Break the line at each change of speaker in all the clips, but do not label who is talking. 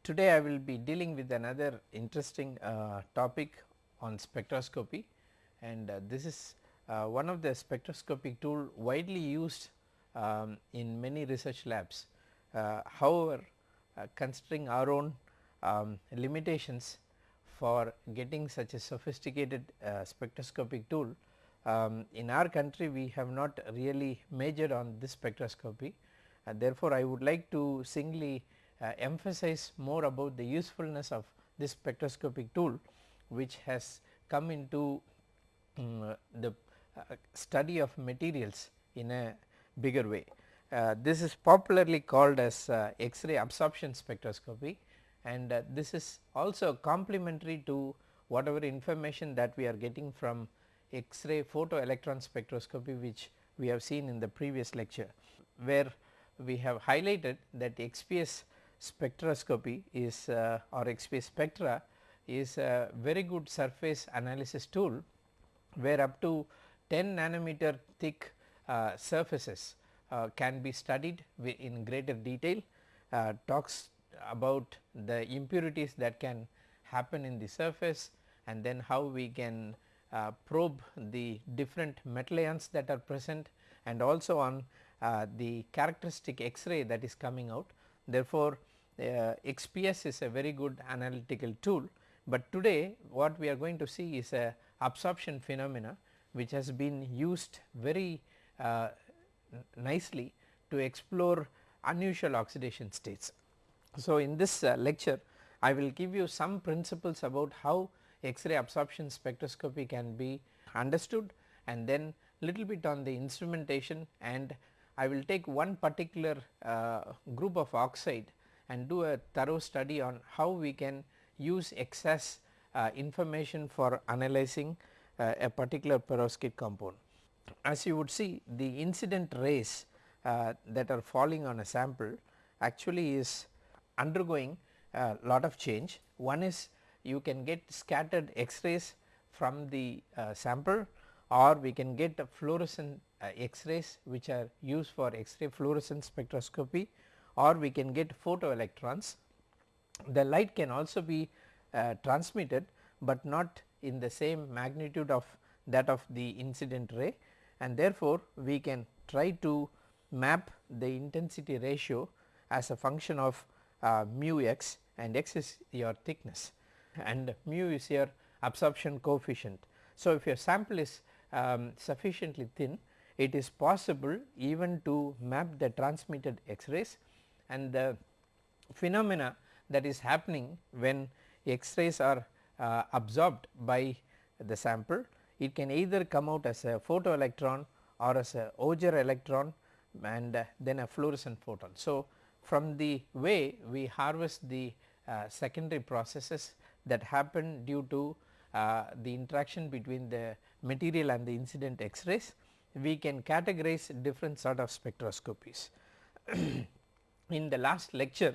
Uh, today I will be dealing with another interesting uh, topic on spectroscopy and uh, this is uh, one of the spectroscopic tool widely used um, in many research labs. Uh, however, uh, considering our own um, limitations for getting such a sophisticated spectroscopic tool um, in our country we have not really majored on this spectroscopy and therefore, I would like to singly uh, emphasize more about the usefulness of this spectroscopic tool which has come into um, the uh, study of materials in a bigger way. Uh, this is popularly called as uh, X-ray absorption spectroscopy and uh, this is also complementary to whatever information that we are getting from X-ray photoelectron spectroscopy which we have seen in the previous lecture where we have highlighted that XPS spectroscopy is uh, or XPS spectra is a very good surface analysis tool where up to 10 nanometer thick uh, surfaces uh, can be studied in greater detail uh, talks about the impurities that can happen in the surface and then how we can uh, probe the different metal ions that are present and also on uh, the characteristic X-ray that is coming out. Therefore, uh, XPS is a very good analytical tool, but today what we are going to see is a absorption phenomena which has been used very uh, nicely to explore unusual oxidation states. So, in this uh, lecture I will give you some principles about how X-ray absorption spectroscopy can be understood and then little bit on the instrumentation and I will take one particular uh, group of oxide and do a thorough study on how we can use XAS uh, information for analyzing uh, a particular perovskite compound. As you would see the incident rays uh, that are falling on a sample actually is undergoing a lot of change. One is you can get scattered X-rays from the uh, sample or we can get fluorescent uh, X-rays which are used for X-ray fluorescence spectroscopy or we can get photoelectrons. The light can also be uh, transmitted, but not in the same magnitude of that of the incident ray and therefore, we can try to map the intensity ratio as a function of uh, mu x and x is your thickness and mu is your absorption coefficient. So, if your sample is um, sufficiently thin it is possible even to map the transmitted X-rays and the phenomena that is happening when X-rays are uh, absorbed by the sample. It can either come out as a photoelectron or as a Auger electron and uh, then a fluorescent photon. So, from the way we harvest the uh, secondary processes that happen due to uh, the interaction between the material and the incident X-rays, we can categorize different sort of spectroscopies. In the last lecture,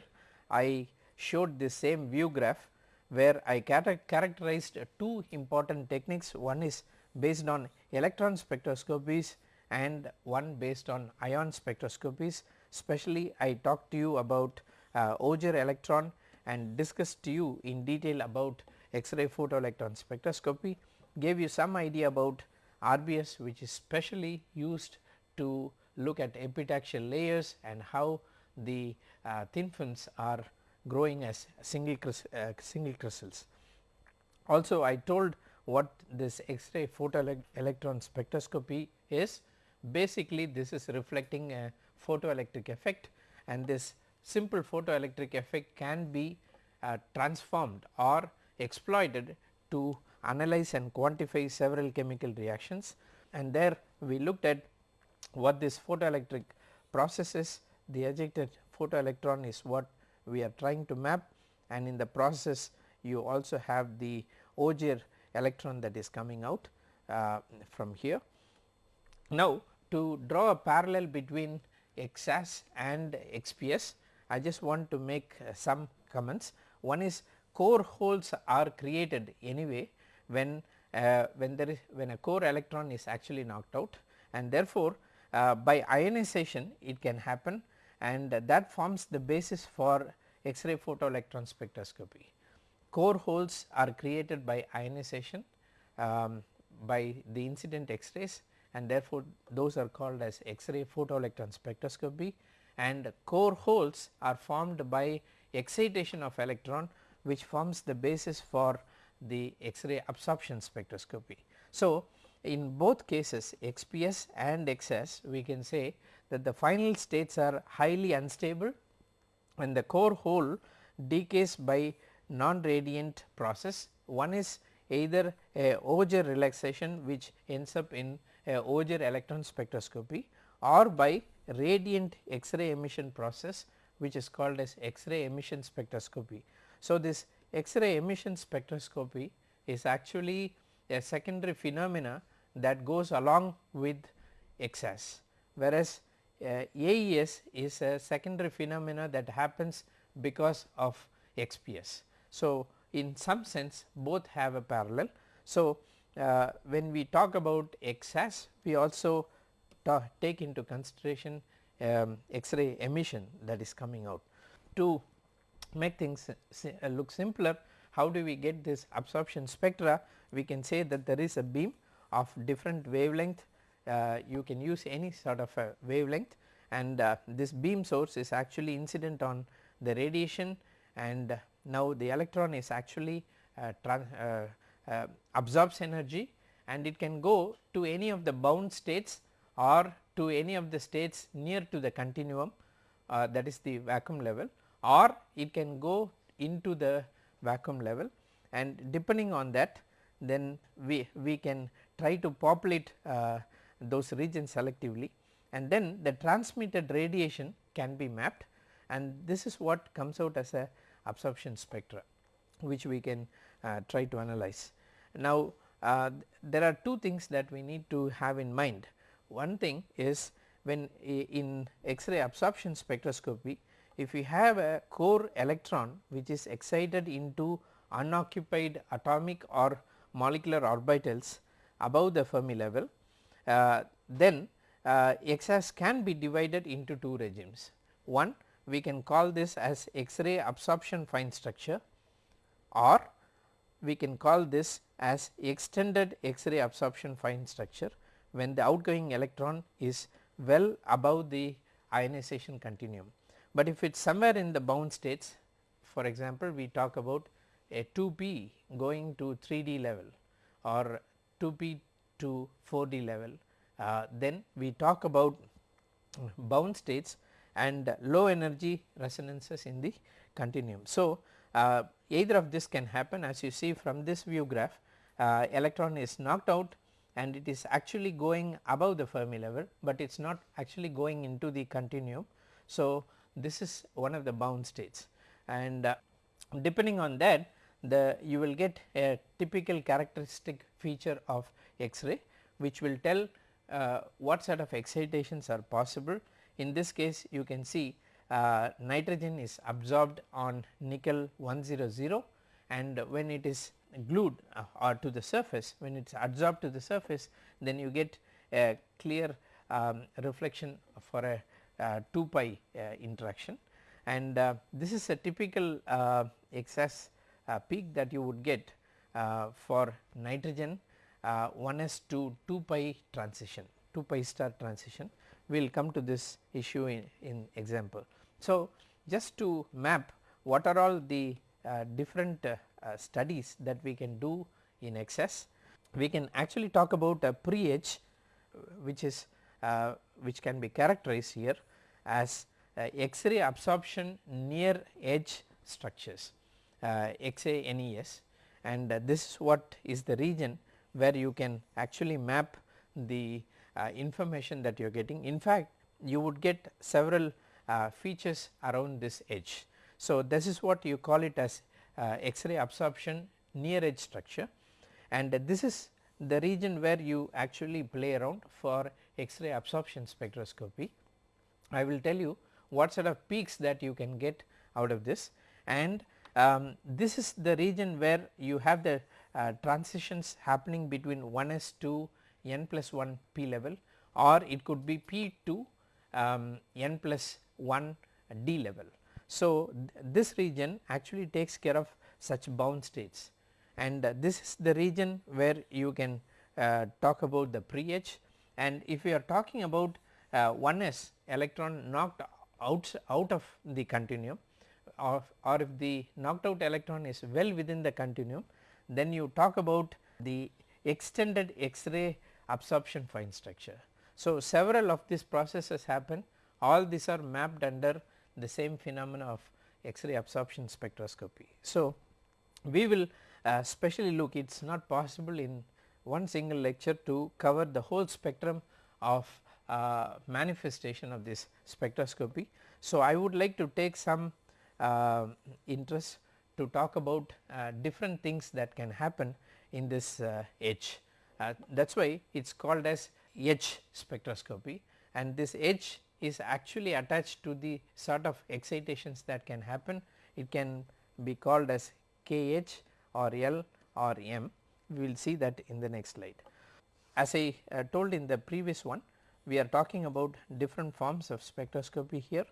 I showed the same view graph where I characterized two important techniques. One is based on electron spectroscopies and one based on ion spectroscopies. Especially I talked to you about uh, Auger electron and discussed to you in detail about X-ray photoelectron spectroscopy, gave you some idea about RBS which is specially used to look at epitaxial layers and how the uh, thin films are growing as single, uh, single crystals. Also I told what this X-ray photoelectron spectroscopy is basically this is reflecting a photoelectric effect and this simple photoelectric effect can be uh, transformed or exploited to analyze and quantify several chemical reactions and there we looked at what this photoelectric process is. The ejected photoelectron is what we are trying to map and in the process you also have the Auger electron that is coming out uh, from here. Now to draw a parallel between XAS and XPS I just want to make uh, some comments. One is core holes are created anyway when uh, when there is when a core electron is actually knocked out and therefore, uh, by ionization it can happen and that forms the basis for X-ray photoelectron spectroscopy. Core holes are created by ionization um, by the incident X-rays and therefore, those are called as X-ray photoelectron spectroscopy and core holes are formed by excitation of electron which forms the basis for the X-ray absorption spectroscopy. So, in both cases XPS and XAS we can say that the final states are highly unstable and the core hole decays by non radiant process. One is either a Auger relaxation which ends up in a Auger electron spectroscopy or by radiant X-ray emission process which is called as X-ray emission spectroscopy. So, this X-ray emission spectroscopy is actually a secondary phenomena that goes along with XAS whereas AES is a secondary phenomena that happens because of XPS. So, in some sense both have a parallel. So, uh, when we talk about XAS we also take into consideration um, X-ray emission that is coming out. To make things uh, look simpler how do we get this absorption spectra we can say that there is a beam of different wavelength you can use any sort of a wavelength. And uh, this beam source is actually incident on the radiation. And now the electron is actually uh, uh, uh, absorbs energy. And it can go to any of the bound states or to any of the states near to the continuum uh, that is the vacuum level or it can go into the vacuum level. And depending on that then we, we can try to populate uh, those regions selectively and then the transmitted radiation can be mapped and this is what comes out as a absorption spectra which we can uh, try to analyze. Now uh, there are two things that we need to have in mind. One thing is when in X-ray absorption spectroscopy if we have a core electron which is excited into unoccupied atomic or molecular orbitals above the Fermi level, then uh, XAS can be divided into two regimes. One we can call this as X-ray absorption fine structure or we can call this as extended X-ray absorption fine structure when the outgoing electron is well above the ionization continuum. But if it is somewhere in the bound states for example, we talk about a 2p going to 3D level or 2p to 4D level, uh, then we talk about bound states and low energy resonances in the continuum. So, uh, either of this can happen as you see from this view graph uh, electron is knocked out and it is actually going above the Fermi level, but it is not actually going into the continuum. So, this is one of the bound states and uh, depending on that the you will get a typical characteristic feature of X-ray which will tell uh, what sort of excitations are possible. In this case you can see uh, nitrogen is absorbed on nickel 100 and when it is glued uh, or to the surface when it is adsorbed to the surface then you get a clear um, reflection for a uh, 2 pi uh, interaction and uh, this is a typical uh, XAS peak that you would get for nitrogen 1s to 2 pi transition 2 pi star transition we will come to this issue in, in example. So, just to map what are all the uh, different uh, uh, studies that we can do in XAS, we can actually talk about a pre-edge which is which can be characterized here as X-ray absorption near edge structures uh, XANES and uh, this is what is the region where you can actually map the uh, information that you are getting. In fact, you would get several uh, features around this edge. So, this is what you call it as uh, X-ray absorption near edge structure and this is the region where you actually play around for X-ray absorption spectroscopy. I will tell you what sort of peaks that you can get out of this and um, this is the region where you have the uh, transitions happening between 1s to n plus 1 p level or it could be p to um, n plus 1 d level. So, th this region actually takes care of such bound states and uh, this is the region where you can uh, talk about the pre-edge and if we are talking about uh, 1s electron knocked out, out of the continuum or, or if the knocked out electron is well within the continuum then you talk about the extended X-ray absorption fine structure. So, several of these processes happen all these are mapped under the same phenomena of X-ray absorption spectroscopy. So, we will uh, specially look it is not possible in one single lecture to cover the whole spectrum of uh, manifestation of this spectroscopy. So, I would like to take some uh, interest to talk about uh, different things that can happen in this uh, edge. Uh, that is why it is called as edge spectroscopy and this edge is actually attached to the sort of excitations that can happen. It can be called as K-edge or L or M. We will see that in the next slide. As I uh, told in the previous one, we are talking about different forms of spectroscopy here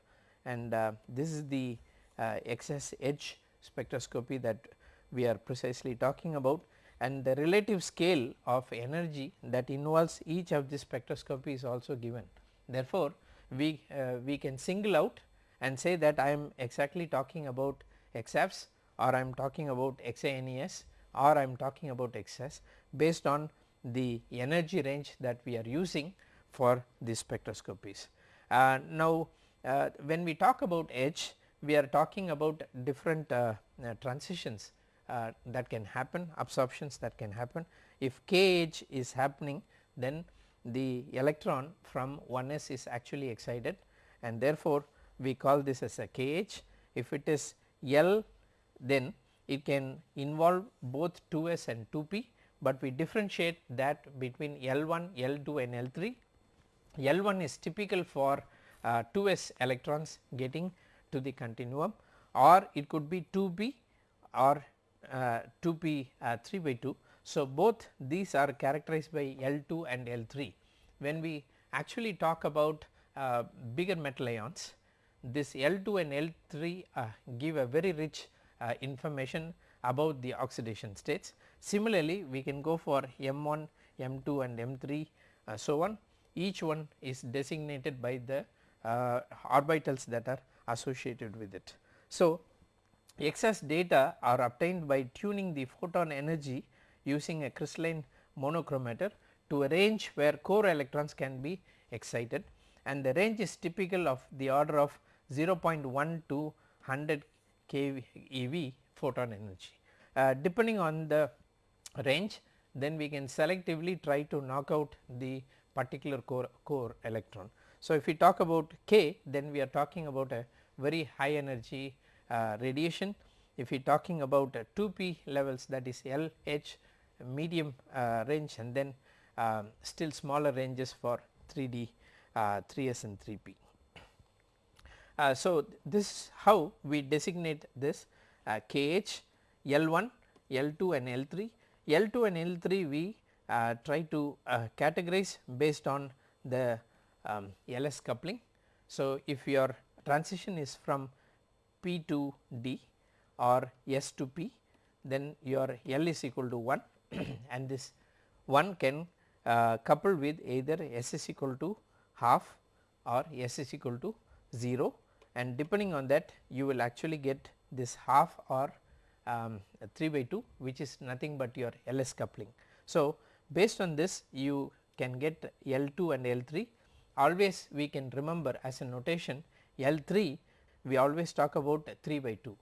and uh, this is the uh, XSH spectroscopy that we are precisely talking about and the relative scale of energy that involves each of the spectroscopy is also given. Therefore, we, uh, we can single out and say that I am exactly talking about EXAFS or I am talking about XANES or I am talking about XAS based on the energy range that we are using for these spectroscopies. Uh, now, uh, when we talk about edge we are talking about different uh, uh, transitions uh, that can happen absorptions that can happen. If K-edge is happening then the electron from 1s is actually excited and therefore, we call this as a K-edge. If it is L then it can involve both 2s and 2p, but we differentiate that between L1, L2 and L3. L1 is typical for uh, 2s electrons getting to the continuum or it could be 2b or uh, 2p uh, 3 by 2. So, both these are characterized by L2 and L3. When we actually talk about uh, bigger metal ions, this L2 and L3 uh, give a very rich uh, information about the oxidation states. Similarly, we can go for M1, M2 and M3 uh, so on each one is designated by the orbitals that are associated with it. So, XAS data are obtained by tuning the photon energy using a crystalline monochromator to a range where core electrons can be excited and the range is typical of the order of 0.1 to 100 keV photon energy. Uh, depending on the range then we can selectively try to knock out the particular core, core electron. So, if we talk about K then we are talking about a very high energy uh, radiation. If we are talking about uh, 2p levels that is L, H medium uh, range and then um, still smaller ranges for 3D, 3s and 3p. Uh, so, this is how we designate this uh, K-edge, L1, L2 and L3. L2 and L3 we uh, try to categorize based on the um, LS coupling. So, if your transition is from P to D or S to P then your L is equal to 1 and this 1 can uh, couple with either S is equal to half or S is equal to 0 and depending on that you will actually get this half or um, 3 by 2 which is nothing but your LS coupling. So, based on this you can get L2 and L3 always we can remember as a notation L3 we always talk about 3 by 2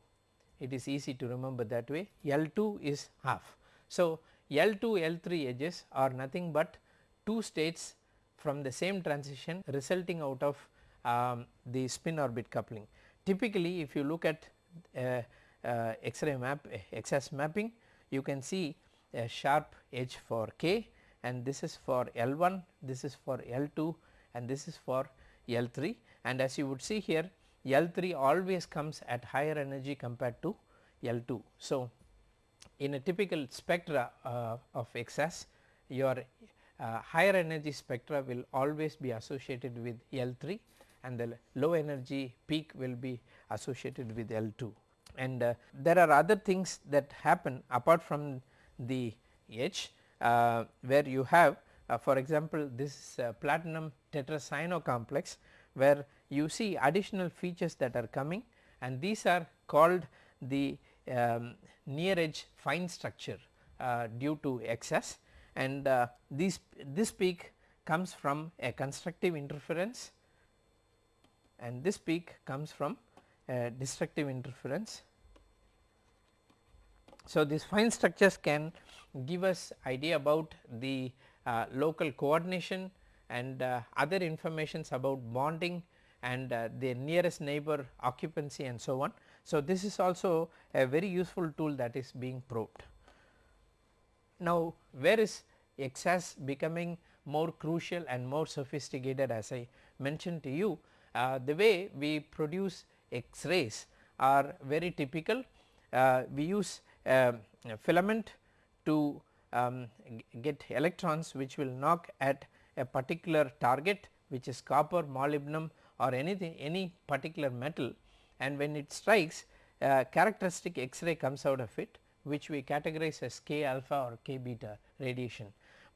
it is easy to remember that way L2 is half. So, L2 L3 edges are nothing but two states from the same transition resulting out of um, the spin orbit coupling. Typically if you look at uh, uh, X-ray map XAS mapping you can see a sharp edge for K and this is for L1, this is for L2 and this is for L3 and as you would see here L3 always comes at higher energy compared to L2. So, in a typical spectra uh, of XAS your uh, higher energy spectra will always be associated with L3 and the low energy peak will be associated with L2 and uh, there are other things that happen apart from the edge uh, where you have for example this uh, platinum tetracyano complex where you see additional features that are coming and these are called the um, near edge fine structure uh, due to XAS and uh, this this peak comes from a constructive interference and this peak comes from a destructive interference. So, these fine structures can give us idea about the uh, local coordination and uh, other informations about bonding and uh, the nearest neighbor occupancy and so on. So, this is also a very useful tool that is being probed. Now, where is EXAS becoming more crucial and more sophisticated as I mentioned to you uh, the way we produce X-rays are very typical. Uh, we use a filament to um, get electrons which will knock at a particular target which is copper, molybdenum or anything any particular metal and when it strikes uh, characteristic X-ray comes out of it which we categorize as K alpha or K beta radiation.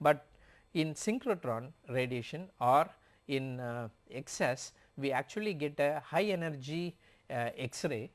But in synchrotron radiation or in uh, XAS we actually get a high energy uh, X-ray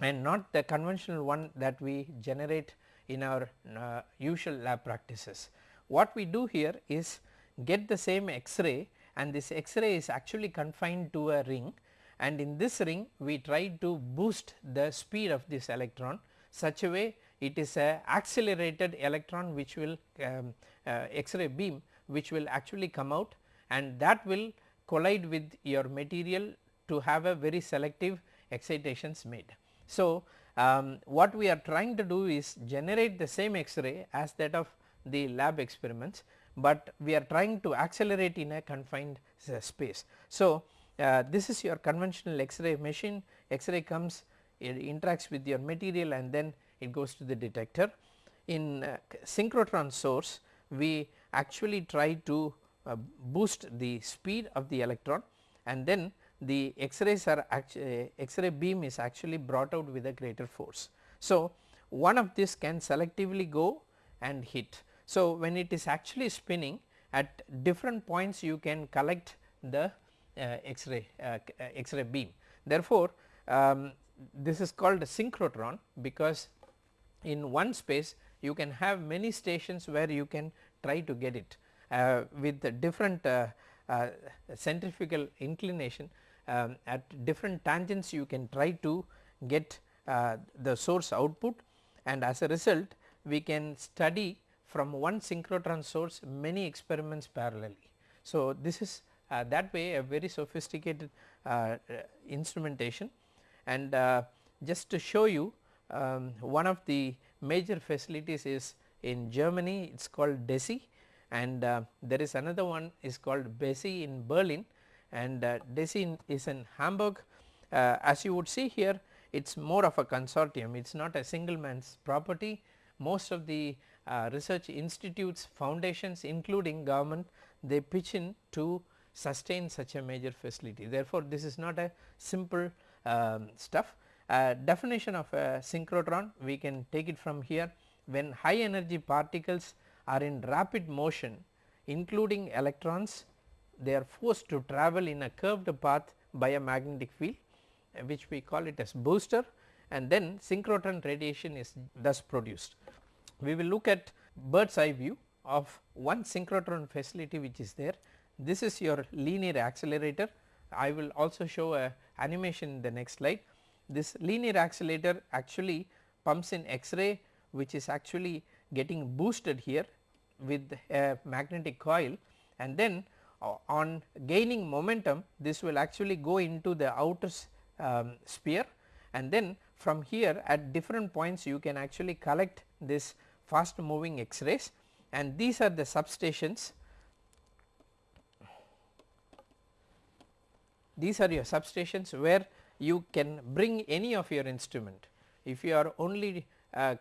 and not the conventional one that we generate in our uh, usual lab practices. What we do here is get the same X-ray and this X-ray is actually confined to a ring and in this ring we try to boost the speed of this electron such a way it is a accelerated electron which will um, uh, X-ray beam which will actually come out and that will collide with your material to have a very selective excitations made. So, um, what we are trying to do is generate the same X-ray as that of the lab experiments, but we are trying to accelerate in a confined uh, space. So, uh, this is your conventional X-ray machine, X-ray comes it interacts with your material and then it goes to the detector. In uh, synchrotron source we actually try to uh, boost the speed of the electron and then the X-rays are actually uh, X-ray beam is actually brought out with a greater force. So, one of this can selectively go and hit. So, when it is actually spinning at different points you can collect the uh, X-ray uh, X-ray beam. Therefore, um, this is called a synchrotron because in one space you can have many stations where you can try to get it uh, with different centrifugal inclination um, at different tangents you can try to get uh, the source output and as a result we can study from one synchrotron source many experiments parallelly. So, this is uh, that way a very sophisticated uh, instrumentation and uh, just to show you um, one of the major facilities is in Germany it is called DESY and uh, there is another one is called BESSY in Berlin and uh, is in Hamburg. Uh, as you would see here it is more of a consortium, it is not a single man's property. Most of the uh, research institutes, foundations including government they pitch in to sustain such a major facility. Therefore, this is not a simple um, stuff. Uh, definition of a synchrotron we can take it from here when high energy particles are in rapid motion including electrons they are forced to travel in a curved path by a magnetic field uh, which we call it as booster and then synchrotron radiation is thus produced. We will look at bird's eye view of one synchrotron facility which is there. This is your linear accelerator. I will also show a animation in the next slide. This linear accelerator actually pumps in X-ray which is actually getting boosted here with a magnetic coil and then on gaining momentum this will actually go into the outer um, sphere and then from here at different points you can actually collect this fast moving X-rays and these are the substations. These are your substations where you can bring any of your instrument. If you are only uh,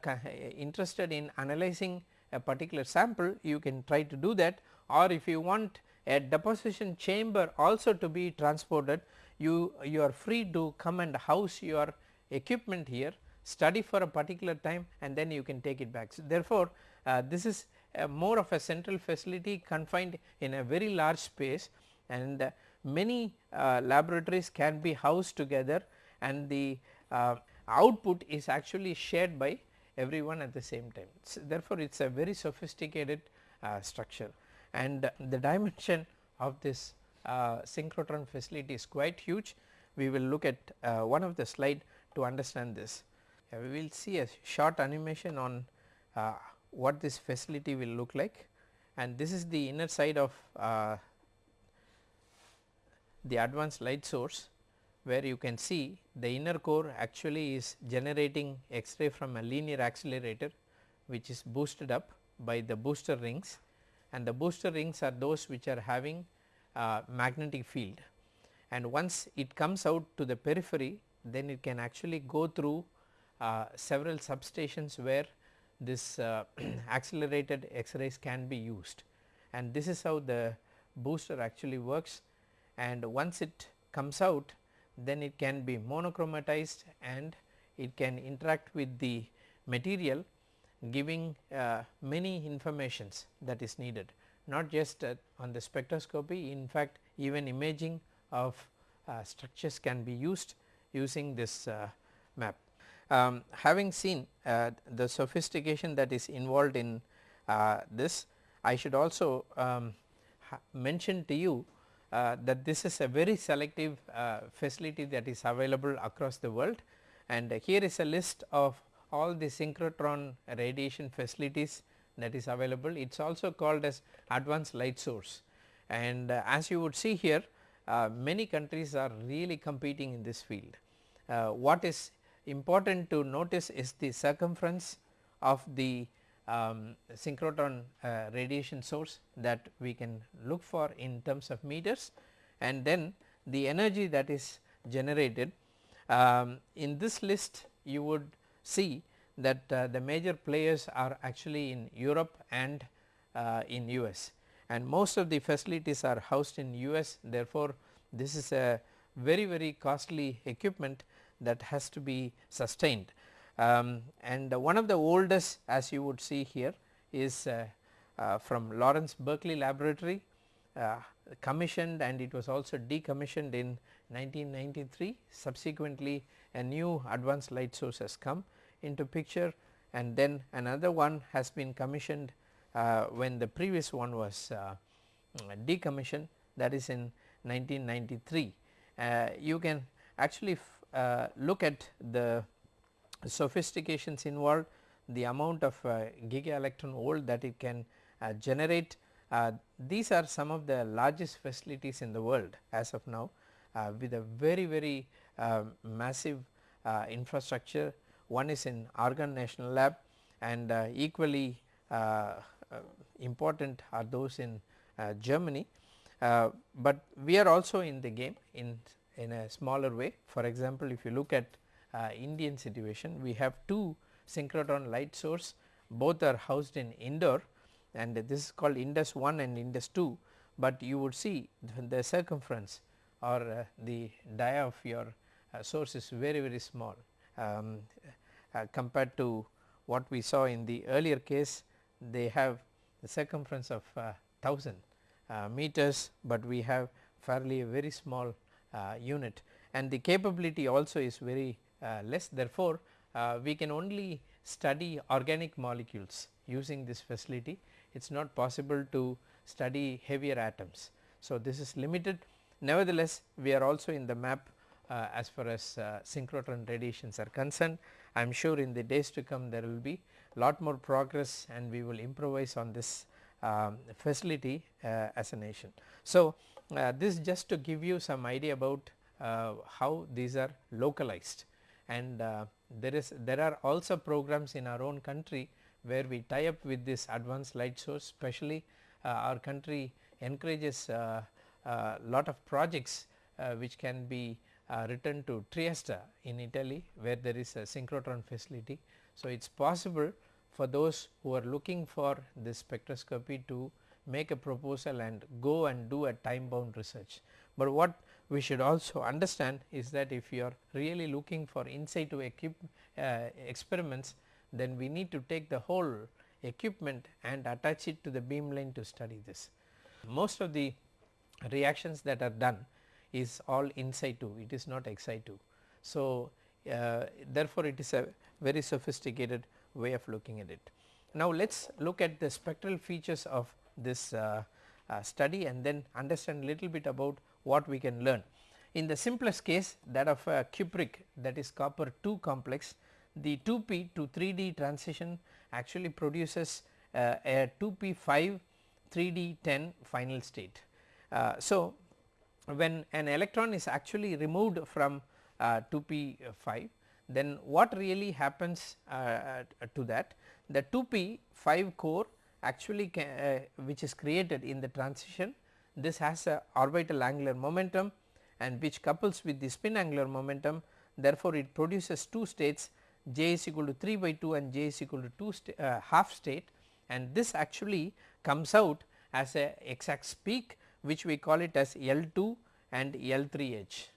interested in analyzing a particular sample you can try to do that or if you want a deposition chamber also to be transported you you are free to come and house your equipment here study for a particular time and then you can take it back. So, therefore, uh, this is more of a central facility confined in a very large space and uh, many uh, laboratories can be housed together and the uh, output is actually shared by everyone at the same time. So, therefore, it is a very sophisticated uh, structure and the dimension of this uh, synchrotron facility is quite huge. We will look at uh, one of the slide to understand this. we will see a short animation on uh, what this facility will look like and this is the inner side of uh, the advanced light source where you can see the inner core actually is generating X-ray from a linear accelerator which is boosted up by the booster rings and the booster rings are those which are having uh, magnetic field. And once it comes out to the periphery then it can actually go through uh, several substations where this uh, accelerated X-rays can be used. And this is how the booster actually works. And once it comes out then it can be monochromatized and it can interact with the material giving uh, many informations that is needed not just uh, on the spectroscopy in fact even imaging of uh, structures can be used using this uh, map. Um, having seen uh, the sophistication that is involved in uh, this I should also um, mention to you uh, that this is a very selective uh, facility that is available across the world and here is a list of all the synchrotron radiation facilities that is available. It is also called as advanced light source and uh, as you would see here many countries are really competing in this field. what is important to notice is the circumference of the um, synchrotron uh, radiation source that we can look for in terms of meters and then the energy that is generated. Um, in this list you would see that uh, the major players are actually in Europe and uh, in US and most of the facilities are housed in US therefore, this is a very very costly equipment that has to be sustained. Um, and one of the oldest as you would see here is uh, uh, from Lawrence Berkeley laboratory uh, commissioned and it was also decommissioned in 1993 subsequently a new advanced light source has come into picture and then another one has been commissioned uh, when the previous one was uh, decommissioned that is in 1993. Uh, you can actually uh, look at the sophistications involved, the amount of uh, giga electron volt that it can uh, generate. Uh, these are some of the largest facilities in the world as of now with a very very massive infrastructure. One is in Argonne National Lab and equally important are those in Germany. but we are also in the game in in a smaller way. For example, if you look at uh, Indian situation, we have two synchrotron light source both are housed in Indore and this is called Indus 1 and Indus 2, but you would see the circumference or uh, the dia of your uh, source is very very small um, uh, compared to what we saw in the earlier case they have the circumference of 1000 uh, uh, meters, but we have fairly a very small uh, unit and the capability also is very uh, less therefore, uh, we can only study organic molecules using this facility it is not possible to study heavier atoms. So, this is limited nevertheless we are also in the map uh, as far as uh, synchrotron radiations are concerned. I am sure in the days to come there will be lot more progress and we will improvise on this um, facility uh, as a nation. So, uh, this just to give you some idea about uh, how these are localized and there is there are also programs in our own country where we tie up with this advanced light source especially uh, our country encourages a uh, uh, lot of projects which can be returned to Trieste in Italy where there is a synchrotron facility. So, it is possible for those who are looking for this spectroscopy to make a proposal and go and do a time bound research. But what we should also understand is that if you are really looking for in situ equip, uh, experiments then we need to take the whole equipment and attach it to the beamline to study this. Most of the reactions that are done is all in situ it is not ex situ. So, uh, therefore, it is a very sophisticated way of looking at it. Now, let us look at the spectral features of this uh, uh, study and then understand little bit about what we can learn. In the simplest case that of a cupric that is copper 2 complex the 2p to 3d transition actually produces uh, a 2p5 3d 10 final state. Uh, so, when an electron is actually removed from uh, 2p5 then what really happens uh, uh, to that? The 2p 5 core actually uh, which is created in the transition this has a orbital angular momentum and which couples with the spin angular momentum. Therefore, it produces two states j is equal to 3 by 2 and j is equal to 2 sta uh, half state. And this actually comes out as a XAS peak which we call it as L2 and L3 edge.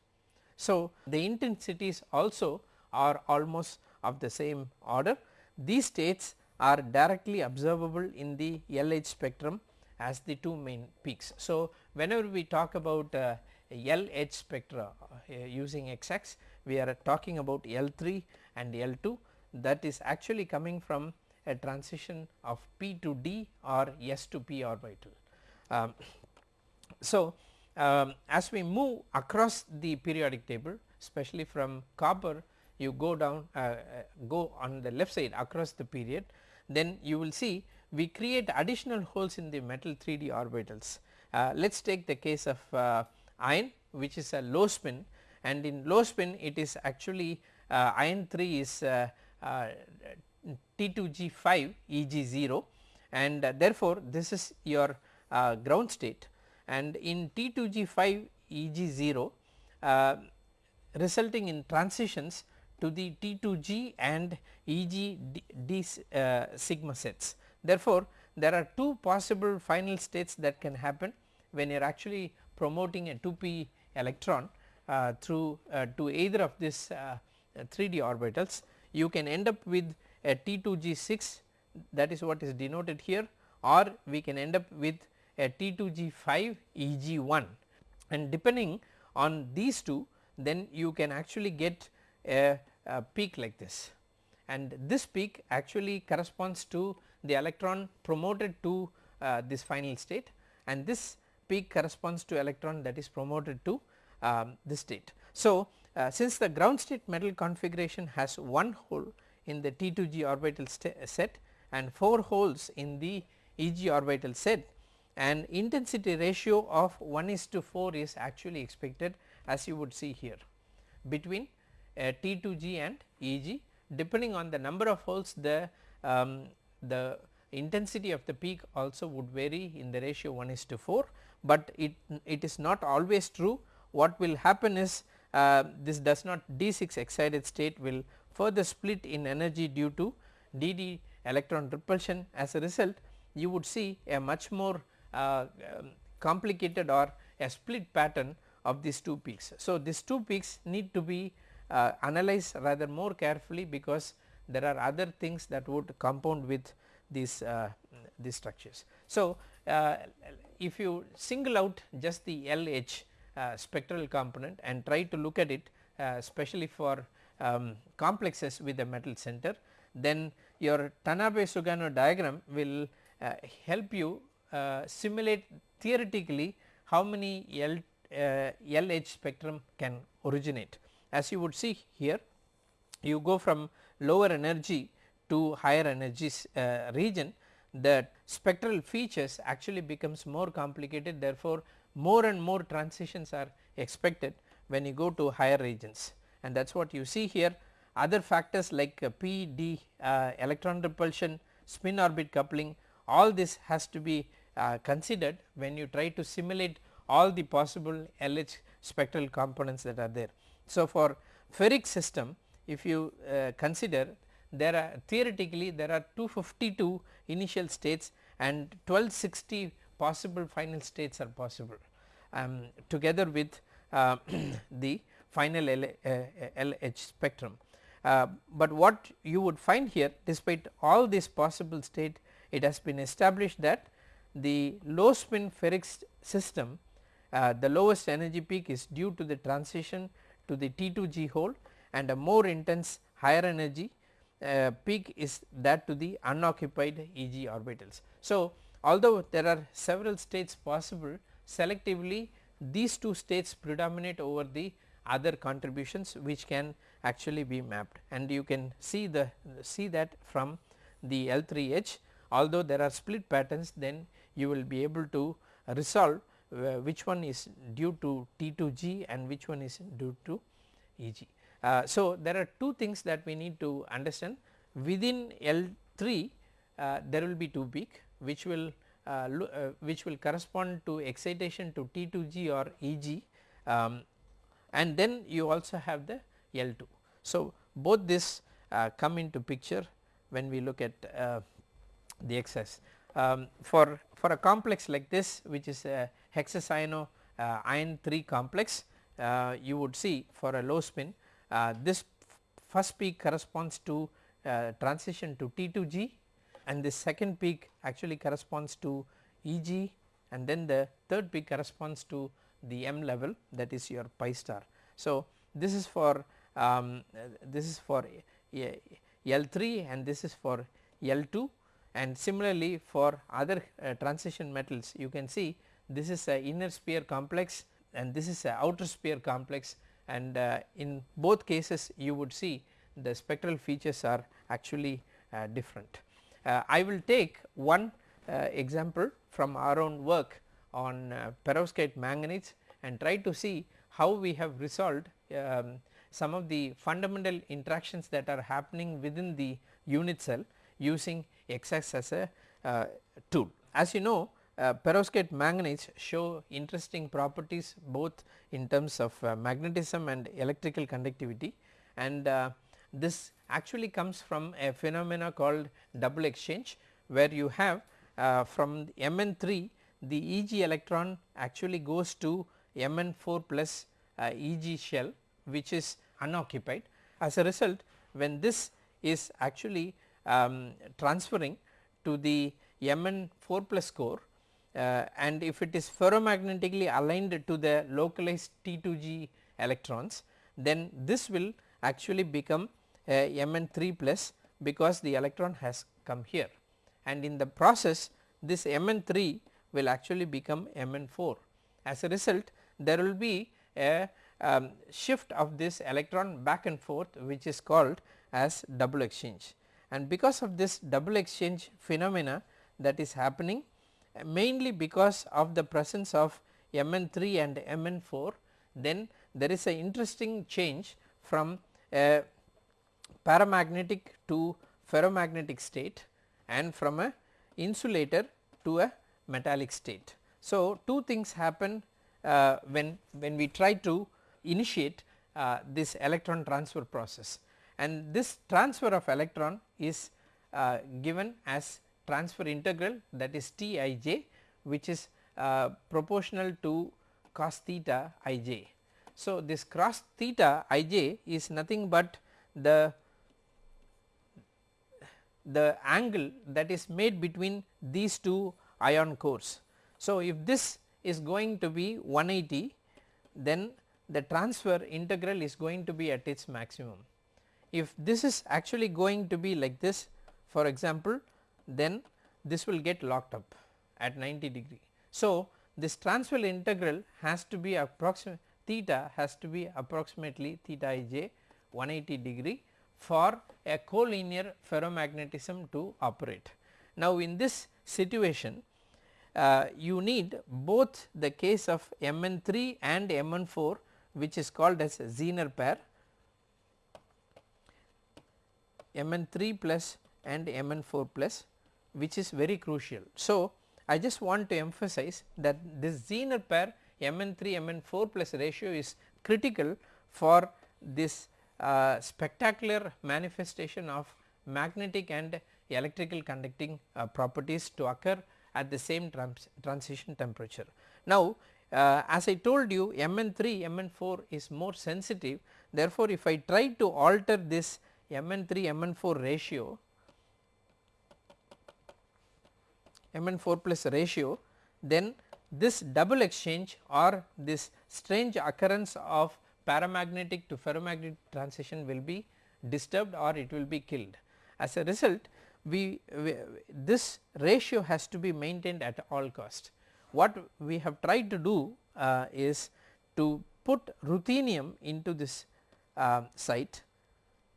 So, the intensities also are almost of the same order. These states are directly observable in the L-edge spectrum as the two main peaks. So, whenever we talk about uh, L-edge spectra uh, using XX we are talking about L3 and L2 that is actually coming from a transition of P to D or S to P orbital. Um, so, um, as we move across the periodic table especially from copper you go down uh, uh, go on the left side across the period then you will see we create additional holes in the metal 3D orbitals. Uh, let us take the case of uh, iron which is a low spin and in low spin it is actually uh, iron 3 is uh, T2G5 Eg0 and therefore, this is your ground state and in T2G5 Eg0 uh, resulting in transitions to the T2G and EG D, D uh, sigma sets. Therefore, there are two possible final states that can happen when you are actually promoting a 2p electron uh, through uh, to either of these 3d uh, orbitals. You can end up with a T2G6 that is what is denoted here or we can end up with T2G5 EG1 and depending on these two then you can actually get a, a, peak like this. And this peak actually corresponds to the electron promoted to uh, this final state. And this peak corresponds to electron that is promoted to um, this state. So, uh, since the ground state metal configuration has one hole in the T2G orbital set and 4 holes in the EG orbital set and intensity ratio of 1 is to 4 is actually expected as you would see here. Between uh, T2G and EG depending on the number of holes the um, the intensity of the peak also would vary in the ratio 1 is to 4, but it it is not always true. What will happen is uh, this does not D6 excited state will further split in energy due to DD electron repulsion. As a result you would see a much more uh, um, complicated or a split pattern of these two peaks. So, these two peaks need to be uh, analyzed rather more carefully because there are other things that would compound with these uh, these structures. So, uh, if you single out just the L-edge uh, spectral component and try to look at it especially for um, complexes with a metal center then your Tanabe Sugano diagram will uh, help you simulate theoretically how many L, uh, L-edge spectrum can originate. As you would see here you go from lower energy to higher energy uh, region the spectral features actually becomes more complicated therefore, more and more transitions are expected when you go to higher regions and that is what you see here other factors like uh, P, D, uh, electron repulsion, spin orbit coupling all this has to be uh, considered when you try to simulate all the possible L-edge spectral components that are there. So, for ferric system if you uh, consider there are theoretically there are 252 initial states and 1260 possible final states are possible um, together with uh, the final L, uh, L-edge spectrum. Uh, but what you would find here despite all this possible state it has been established that the low spin ferric system uh, the lowest energy peak is due to the transition to the T2G hole and a more intense higher energy uh, peak is that to the unoccupied EG orbitals. So, although there are several states possible selectively these two states predominate over the other contributions which can actually be mapped and you can see the see that from the L3 edge although there are split patterns then you will be able to resolve uh, which one is due to T2G and which one is due to EG. Uh, so, there are two things that we need to understand within L3 uh, there will be two peak which will uh, uh, which will correspond to excitation to T2G or EG um, and then you also have the L2. So, both this uh, come into picture when we look at the XAS. Um, for, for a complex like this which is a hexacyano uh, iron 3 complex uh, you would see for a low spin uh, this first peak corresponds to uh, transition to T2G and this second peak actually corresponds to EG and then the third peak corresponds to the M level that is your pi star. So, this is for um, this is for L3 and this is for L2 and similarly for other uh, transition metals you can see this is a inner sphere complex and this is a outer sphere complex and uh, in both cases you would see the spectral features are actually uh, different. Uh, I will take one uh, example from our own work on uh, perovskite manganese and try to see how we have resolved um, some of the fundamental interactions that are happening within the unit cell using XAS as a uh, tool. As you know uh, perovskite magnets show interesting properties both in terms of uh, magnetism and electrical conductivity and uh, this actually comes from a phenomena called double exchange where you have uh, from Mn3 the Eg electron actually goes to Mn4 plus uh, Eg shell which is unoccupied. As a result when this is actually um, transferring to the Mn4 plus core uh, and if it is ferromagnetically aligned to the localized T2G electrons then this will actually become Mn3 plus because the electron has come here and in the process this Mn3 will actually become Mn4. As a result there will be a um, shift of this electron back and forth which is called as double exchange and because of this double exchange phenomena that is happening mainly because of the presence of Mn3 and Mn4 then there is a interesting change from a paramagnetic to ferromagnetic state and from a insulator to a metallic state. So, two things happen uh, when, when we try to initiate uh, this electron transfer process and this transfer of electron is uh, given as transfer integral that is T i j which is uh, proportional to cos theta i j. So, this cos theta i j is nothing but the the angle that is made between these two ion cores. So, if this is going to be 180 then the transfer integral is going to be at its maximum. If this is actually going to be like this for example then this will get locked up at 90 degree. So, this transfer integral has to be approximate theta has to be approximately theta i j 180 degree for a collinear ferromagnetism to operate. Now, in this situation uh, you need both the case of Mn3 and Mn4 which is called as Zener pair Mn3 plus and Mn4 plus which is very crucial. So, I just want to emphasize that this Zener pair Mn3 Mn4 plus ratio is critical for this uh, spectacular manifestation of magnetic and electrical conducting uh, properties to occur at the same trans transition temperature. Now uh, as I told you Mn3 Mn4 is more sensitive therefore if I try to alter this Mn3 Mn4 ratio Mn4 plus ratio then this double exchange or this strange occurrence of paramagnetic to ferromagnetic transition will be disturbed or it will be killed. As a result we, we, this ratio has to be maintained at all cost. What we have tried to do uh, is to put ruthenium into this uh, site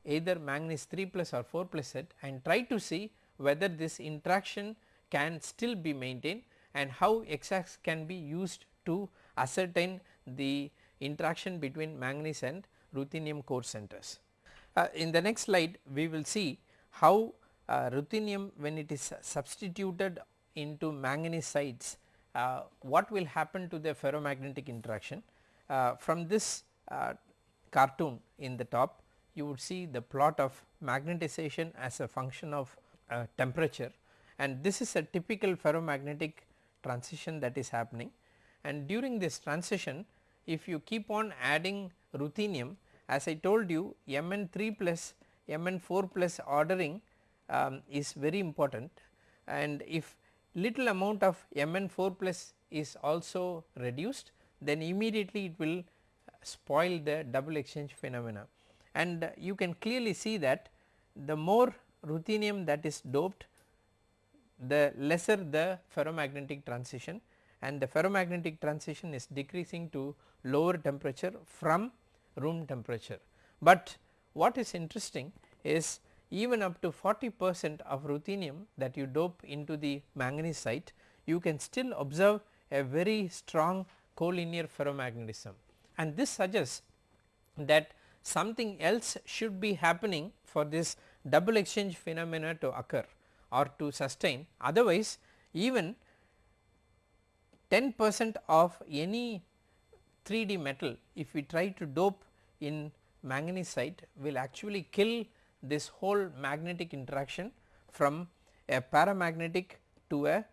either manganese 3 plus or 4 plus set and try to see whether this interaction can still be maintained and how XAS can be used to ascertain the interaction between manganese and ruthenium core centers. Uh, in the next slide we will see how uh, ruthenium when it is substituted into manganese sites uh, what will happen to the ferromagnetic interaction. Uh, from this uh, cartoon in the top you would see the plot of magnetization as a function of uh, temperature. And this is a typical ferromagnetic transition that is happening. And during this transition if you keep on adding ruthenium as I told you Mn3 plus Mn4 plus ordering um, is very important. And if little amount of Mn4 plus is also reduced then immediately it will spoil the double exchange phenomena and you can clearly see that the more ruthenium that is doped the lesser the ferromagnetic transition and the ferromagnetic transition is decreasing to lower temperature from room temperature. But what is interesting is even up to 40 percent of ruthenium that you dope into the manganese site you can still observe a very strong collinear ferromagnetism and this suggests that something else should be happening for this double exchange phenomena to occur or to sustain otherwise even 10 percent of any 3D metal if we try to dope in manganese site will actually kill this whole magnetic interaction from a paramagnetic to a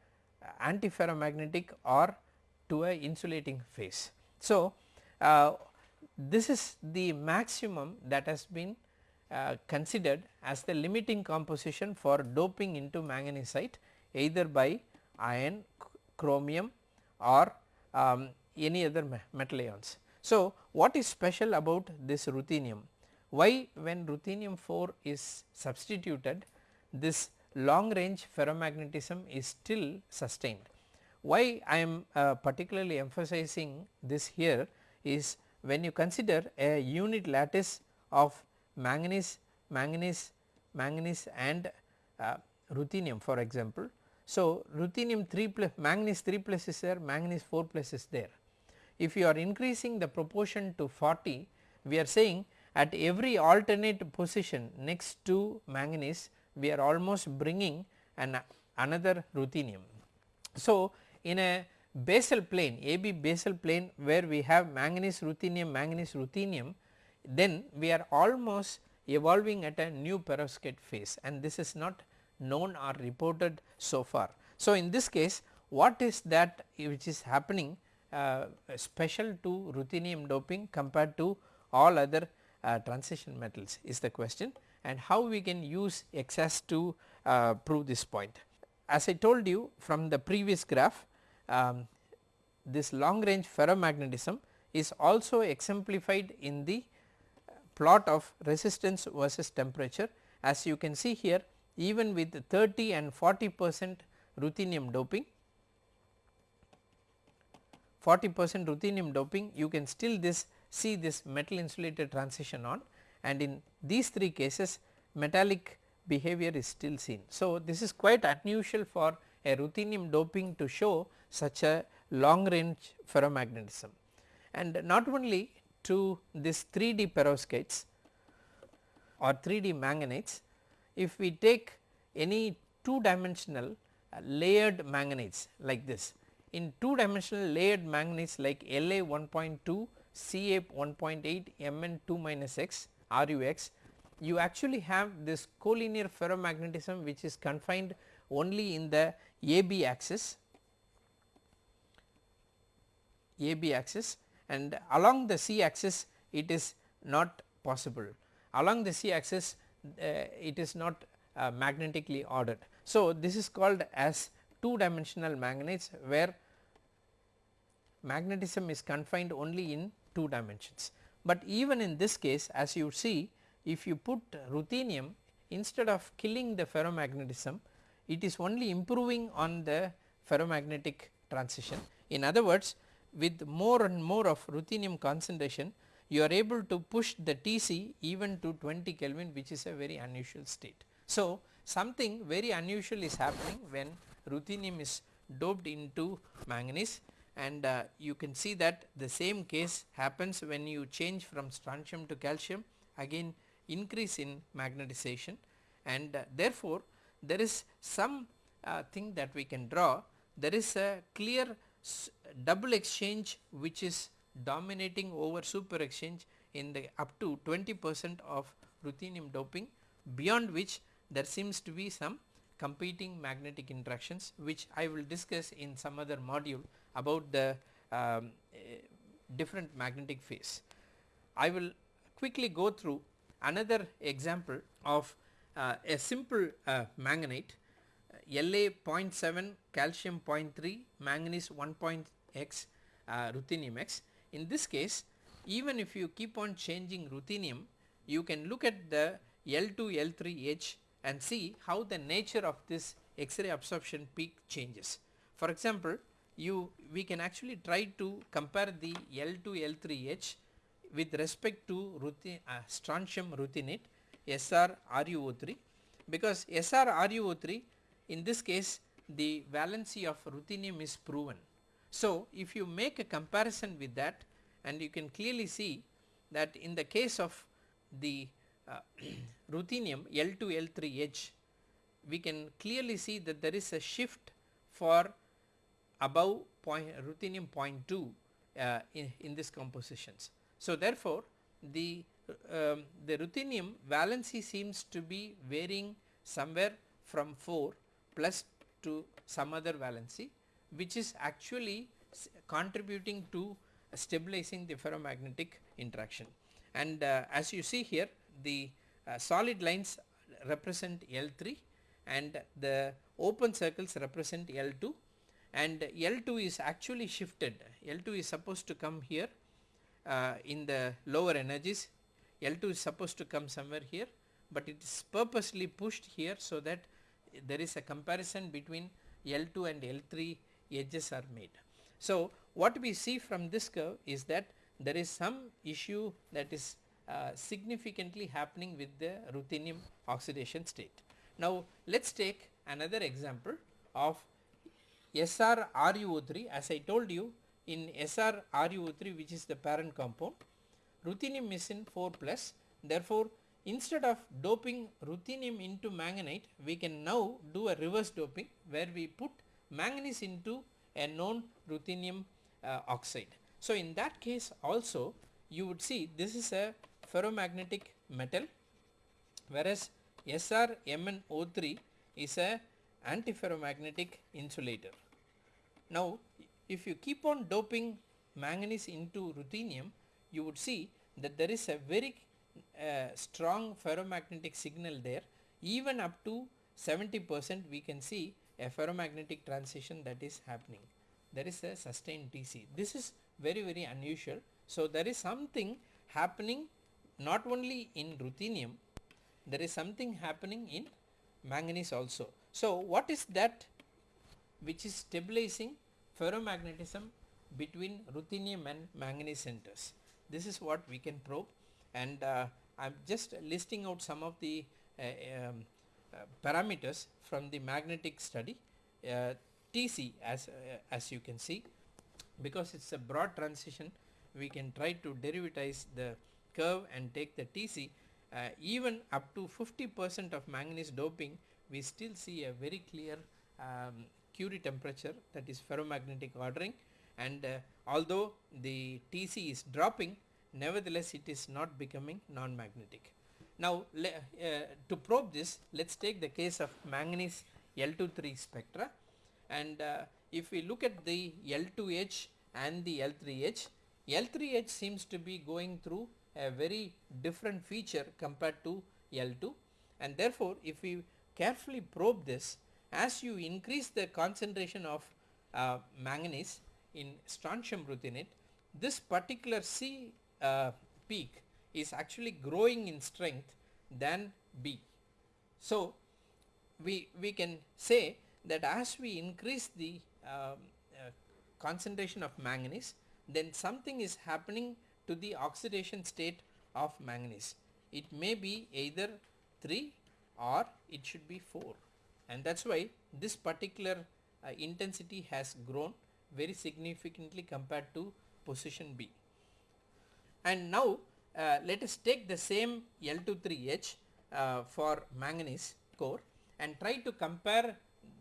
antiferromagnetic or to a insulating phase. So, uh, this is the maximum that has been uh, considered as the limiting composition for doping into manganesite either by iron, chromium or um, any other metal ions. So, what is special about this ruthenium? Why when ruthenium 4 is substituted this long range ferromagnetism is still sustained. Why I am uh, particularly emphasizing this here is when you consider a unit lattice of manganese, manganese, manganese and uh, ruthenium for example. So, ruthenium 3 plus manganese 3 plus is there, manganese 4 plus is there. If you are increasing the proportion to 40, we are saying at every alternate position next to manganese, we are almost bringing an another ruthenium. So, in a basal plane AB basal plane where we have manganese ruthenium manganese ruthenium then we are almost evolving at a new perovskite phase and this is not known or reported so far. So, in this case what is that which is happening uh, special to ruthenium doping compared to all other uh, transition metals is the question and how we can use X to uh, prove this point. As I told you from the previous graph um, this long range ferromagnetism is also exemplified in the plot of resistance versus temperature as you can see here even with 30 and 40 percent ruthenium doping 40 percent ruthenium doping you can still this see this metal insulated transition on and in these three cases metallic behavior is still seen. So, this is quite unusual for a ruthenium doping to show such a long range ferromagnetism. And not only to this 3D perovskites or 3D manganates if we take any two dimensional uh, layered manganese like this in two dimensional layered manganese like La 1.2 Ca 1.8 Mn 2 minus x RUX you actually have this collinear ferromagnetism which is confined only in the AB axis AB axis and along the C axis it is not possible. Along the C axis uh, it is not uh, magnetically ordered. So, this is called as two dimensional magnets where magnetism is confined only in two dimensions. But even in this case as you see if you put ruthenium instead of killing the ferromagnetism it is only improving on the ferromagnetic transition. In other words with more and more of ruthenium concentration you are able to push the Tc even to 20 Kelvin which is a very unusual state. So, something very unusual is happening when ruthenium is doped into manganese and uh, you can see that the same case happens when you change from strontium to calcium again increase in magnetization and uh, therefore, there is some uh, thing that we can draw there is a clear double exchange which is dominating over super exchange in the up to 20 percent of ruthenium doping beyond which there seems to be some competing magnetic interactions which I will discuss in some other module about the um, uh, different magnetic phase. I will quickly go through another example of uh, a simple uh, manganite La 0.7 calcium 0.3 manganese 1.x uh, ruthenium x. In this case even if you keep on changing ruthenium you can look at the L2 L3 edge and see how the nature of this X-ray absorption peak changes. For example, you we can actually try to compare the L2 L3 edge with respect to uh, strontium ruthenate SR RuO3 because SR RuO3 in this case the valency of ruthenium is proven. So, if you make a comparison with that and you can clearly see that in the case of the uh, ruthenium L2 L3 edge we can clearly see that there is a shift for above point ruthenium 0.2 uh, in, in this compositions. So, therefore, the um, the ruthenium valency seems to be varying somewhere from 4 plus to some other valency which is actually contributing to stabilizing the ferromagnetic interaction. And uh, as you see here the uh, solid lines represent L3 and the open circles represent L2 and L2 is actually shifted. L2 is supposed to come here uh, in the lower energies. L2 is supposed to come somewhere here but it is purposely pushed here so that there is a comparison between L2 and L3 edges are made. So, what we see from this curve is that there is some issue that is uh, significantly happening with the ruthenium oxidation state. Now, let us take another example of SR RuO3 as I told you in SR RuO3 which is the parent compound ruthenium is in 4 plus therefore instead of doping ruthenium into manganite we can now do a reverse doping where we put manganese into a known ruthenium uh, oxide. So, in that case also you would see this is a ferromagnetic metal whereas SrMnO3 is a antiferromagnetic insulator. Now, if you keep on doping manganese into ruthenium you would see that there is a very uh, strong ferromagnetic signal there even up to 70 percent we can see a ferromagnetic transition that is happening there is a sustained TC. This is very very unusual. So, there is something happening not only in ruthenium there is something happening in manganese also. So, what is that which is stabilizing ferromagnetism between ruthenium and manganese centers. This is what we can probe and uh, I am just listing out some of the uh, um, uh, parameters from the magnetic study. Uh, TC as, as you can see because it is a broad transition we can try to derivatize the curve and take the TC uh, even up to 50 percent of manganese doping we still see a very clear um, Curie temperature that is ferromagnetic ordering and uh, although the TC is dropping nevertheless it is not becoming non-magnetic. Now uh, to probe this let us take the case of manganese L23 spectra and uh, if we look at the L2 edge and the L3 edge, L3H seems to be going through a very different feature compared to L2 and therefore if we carefully probe this as you increase the concentration of uh, manganese in strontium ruthenate this particular C uh, peak is actually growing in strength than B. So, we, we can say that as we increase the um, uh, concentration of manganese then something is happening to the oxidation state of manganese. It may be either 3 or it should be 4 and that is why this particular uh, intensity has grown very significantly compared to position B. And now uh, let us take the same L23 edge uh, for manganese core and try to compare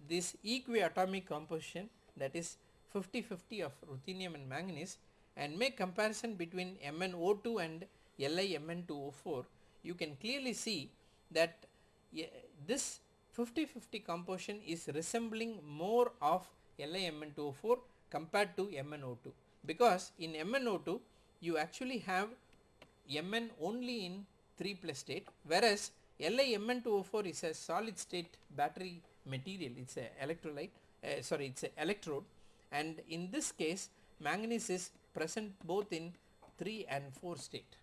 this equiatomic composition that is 50-50 of ruthenium and manganese and make comparison between MnO2 and LiMn2O4 you can clearly see that this 50-50 composition is resembling more of LiMn2O4 compared to MnO2 because in MnO2 you actually have Mn only in 3 plus state whereas LiMn2O4 is a solid state battery material. It is a electrolyte uh, sorry it is a electrode. And in this case manganese is present both in 3 and 4 state.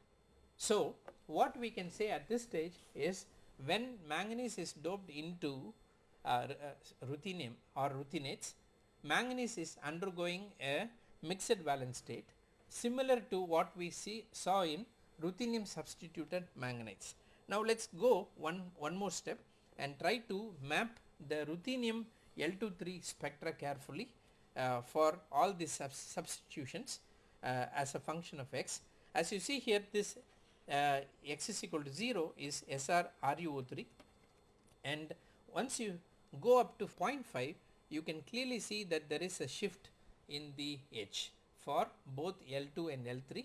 So what we can say at this stage is when manganese is doped into uh, uh, ruthenium or ruthenates manganese is undergoing a mixed valence state similar to what we see saw in ruthenium substituted manganese. Now let us go one, one more step and try to map the ruthenium L23 spectra carefully uh, for all these sub substitutions uh, as a function of x. As you see here this uh, x is equal to 0 is SR RuO3 and once you go up to 0.5 you can clearly see that there is a shift in the edge for both L2 and L3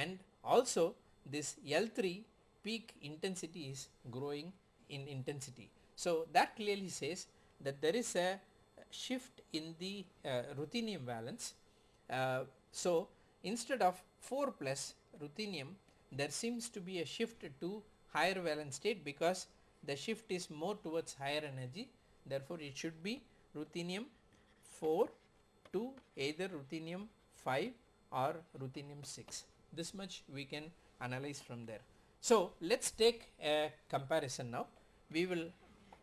and also this L3 peak intensity is growing in intensity. So that clearly says that there is a shift in the uh, ruthenium valence. Uh, so instead of 4 plus ruthenium there seems to be a shift to higher valence state because the shift is more towards higher energy therefore it should be ruthenium 4 to either ruthenium 5 or ruthenium 6 this much we can analyze from there. So let us take a comparison now we will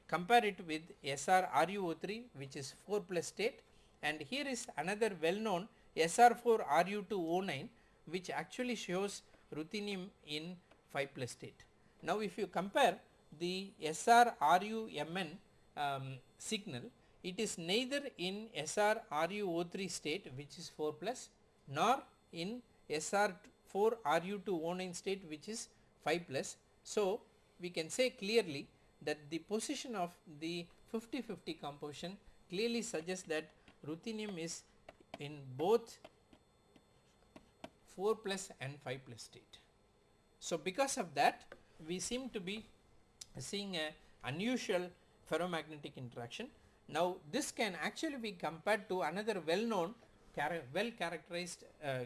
compare it with SR RuO3 which is 4 plus state and here is another well known SR4 Ru2O9 which actually shows ruthenium in 5 plus state. Now if you compare the SR RuMn um, signal it is neither in SR RuO3 state which is 4 plus nor in SR4 Ru2O9 state which is 5 plus. So we can say clearly that the position of the 50-50 composition clearly suggests that ruthenium is in both 4 plus and 5 plus state. So because of that we seem to be seeing a unusual ferromagnetic interaction. Now this can actually be compared to another well known well characterized uh,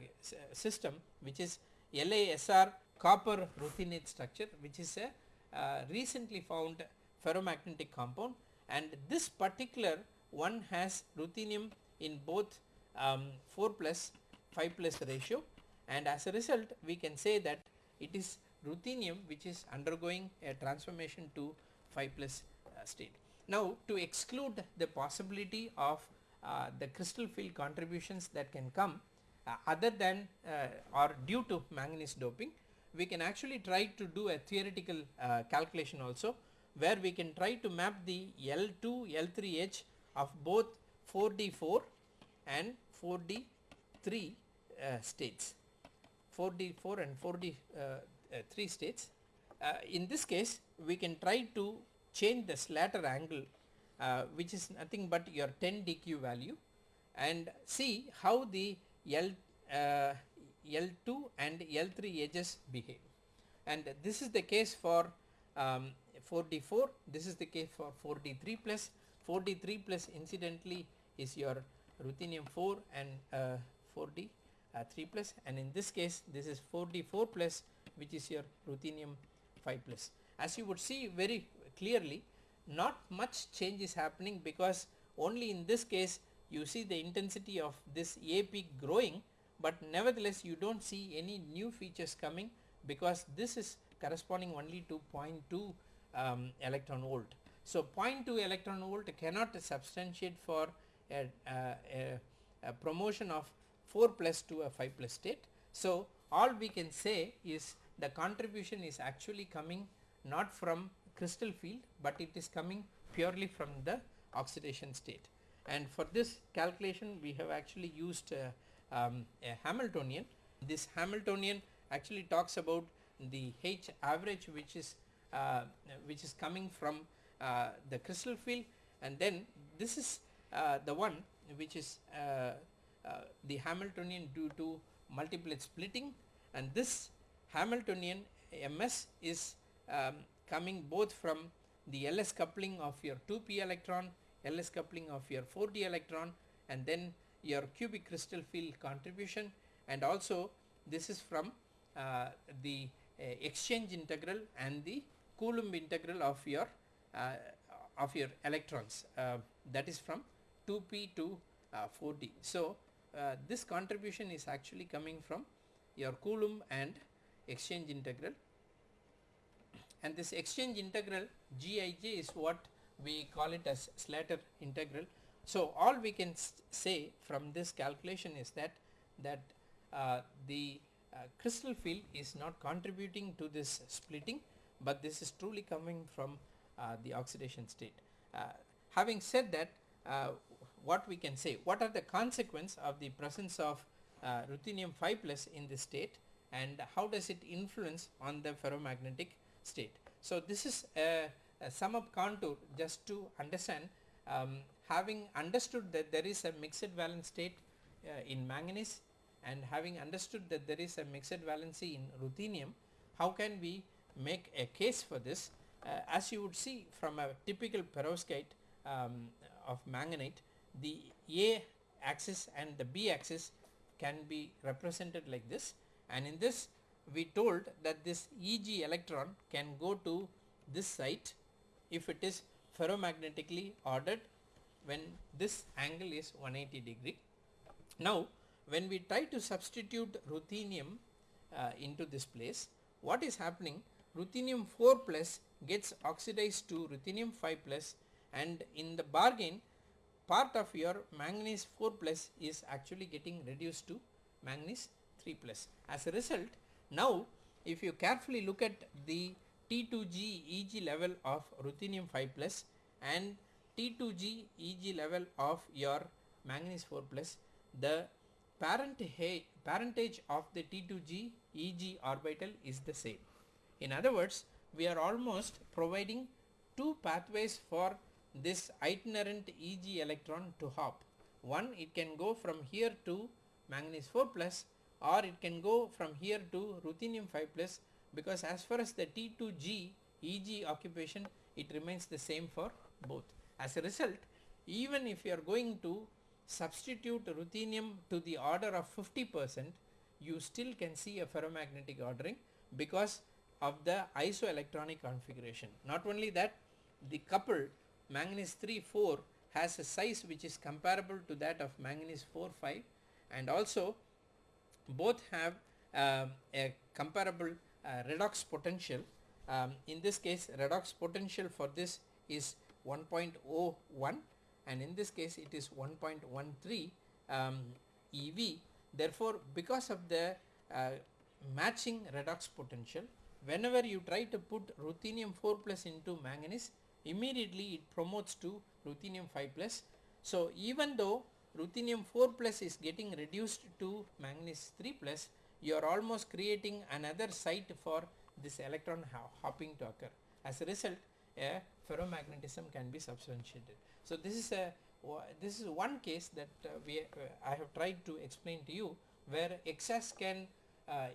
system which is LASR copper ruthenate structure which is a uh, recently found ferromagnetic compound and this particular one has ruthenium in both um, 4 plus 5 plus ratio and as a result we can say that it is ruthenium which is undergoing a transformation to 5 plus uh, state. Now to exclude the possibility of uh, the crystal field contributions that can come uh, other than uh, or due to manganese doping we can actually try to do a theoretical uh, calculation also where we can try to map the L2 L3 edge of both 4D4 and 4D3 uh, states 4D4 and 4D3 uh, states. in this case we can try to change the Slater angle uh, which is nothing but your 10 dq value. And see how the L, uh, L2 and L3 edges behave. And this is the case for um, 4d4 this is the case for 4d3 plus. 4d3 plus incidentally is your ruthenium 4 and uh, 4d uh, 3 plus. And in this case this is 4d4 plus which is your ruthenium 5 plus. As you would see very clearly not much change is happening because only in this case you see the intensity of this A peak growing but nevertheless you do not see any new features coming because this is corresponding only to 0.2 um, electron volt. So 0.2 electron volt cannot substantiate for a, a, a promotion of 4 plus to a 5 plus state. So all we can say is the contribution is actually coming not from crystal field but it is coming purely from the oxidation state. And for this calculation we have actually used uh, um, a Hamiltonian. This Hamiltonian actually talks about the H average which is uh, which is coming from uh, the crystal field. And then this is uh, the one which is uh, uh, the Hamiltonian due to multiplet splitting. And this Hamiltonian MS is um, coming both from the LS coupling of your 2p electron, LS coupling of your 4d electron and then your cubic crystal field contribution and also this is from uh, the uh, exchange integral and the Coulomb integral of your uh, of your electrons uh, that is from 2p to 4d. So this contribution is actually coming from your Coulomb and exchange integral and this exchange integral Gij is what we call it as Slater integral. So all we can say from this calculation is that that uh, the uh, crystal field is not contributing to this splitting but this is truly coming from uh, the oxidation state. Uh, having said that uh, what we can say what are the consequence of the presence of uh, ruthenium 5 plus in this state and how does it influence on the ferromagnetic state. So this is a, a sum up contour just to understand um, having understood that there is a mixed valence state uh, in manganese and having understood that there is a mixed valency in ruthenium how can we make a case for this uh, as you would see from a typical perovskite um, of manganite the A axis and the B axis can be represented like this and in this we told that this Eg electron can go to this site if it is ferromagnetically ordered when this angle is 180 degree. Now when we try to substitute ruthenium uh, into this place what is happening ruthenium 4 plus gets oxidized to ruthenium 5 plus and in the bargain part of your manganese 4 plus is actually getting reduced to manganese 3 plus. As a result now if you carefully look at the T2G Eg level of ruthenium 5 plus and T2G Eg level of your manganese 4 plus the parent parentage of the T2G Eg orbital is the same. In other words we are almost providing two pathways for this itinerant Eg electron to hop. One it can go from here to manganese 4 plus or it can go from here to ruthenium 5 plus because as far as the T2G Eg occupation it remains the same for both. As a result even if you are going to substitute ruthenium to the order of 50 percent you still can see a ferromagnetic ordering because of the isoelectronic configuration. Not only that the coupled manganese 3 4 has a size which is comparable to that of manganese 4 5 and also both have uh, a comparable uh, redox potential. Um, in this case redox potential for this is 1.01 and in this case it is 1.13 um, EV. Therefore, because of the uh, matching redox potential whenever you try to put ruthenium 4 plus into manganese immediately it promotes to ruthenium 5 plus. So, even though ruthenium 4 plus is getting reduced to manganese 3 plus you are almost creating another site for this electron hopping to occur. As a result a ferromagnetism can be substantiated. So, this is a this is one case that uh, we uh, I have tried to explain to you where XAS can uh,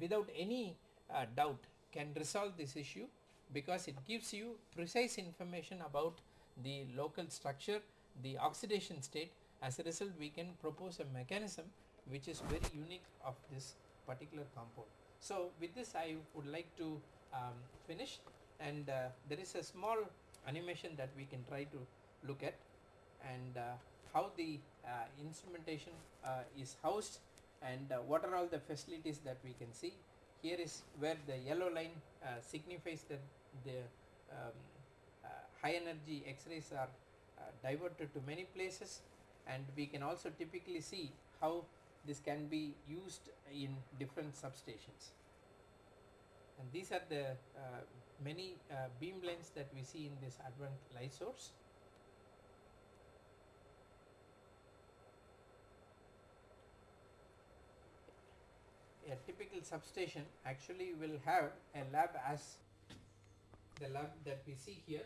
without any uh, doubt can resolve this issue because it gives you precise information about the local structure, the oxidation state as a result we can propose a mechanism which is very unique of this particular compound. So with this I would like to um, finish and uh, there is a small animation that we can try to look at and uh, how the uh, instrumentation uh, is housed and uh, what are all the facilities that we can see. Here is where the yellow line uh, signifies that the um, high energy X-rays are diverted to many places and we can also typically see how this can be used in different substations and these are the uh, many uh, beamlines that we see in this Advanced Light Source. A typical substation actually will have a lab as the lab that we see here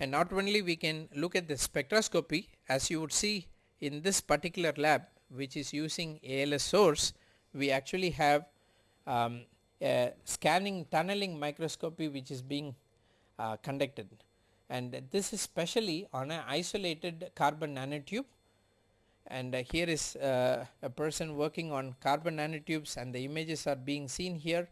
and not only we can look at the spectroscopy as you would see in this particular lab which is using ALS source we actually have um, a scanning tunneling microscopy which is being uh, conducted. And this is specially on an isolated carbon nanotube. And uh, here is uh, a person working on carbon nanotubes and the images are being seen here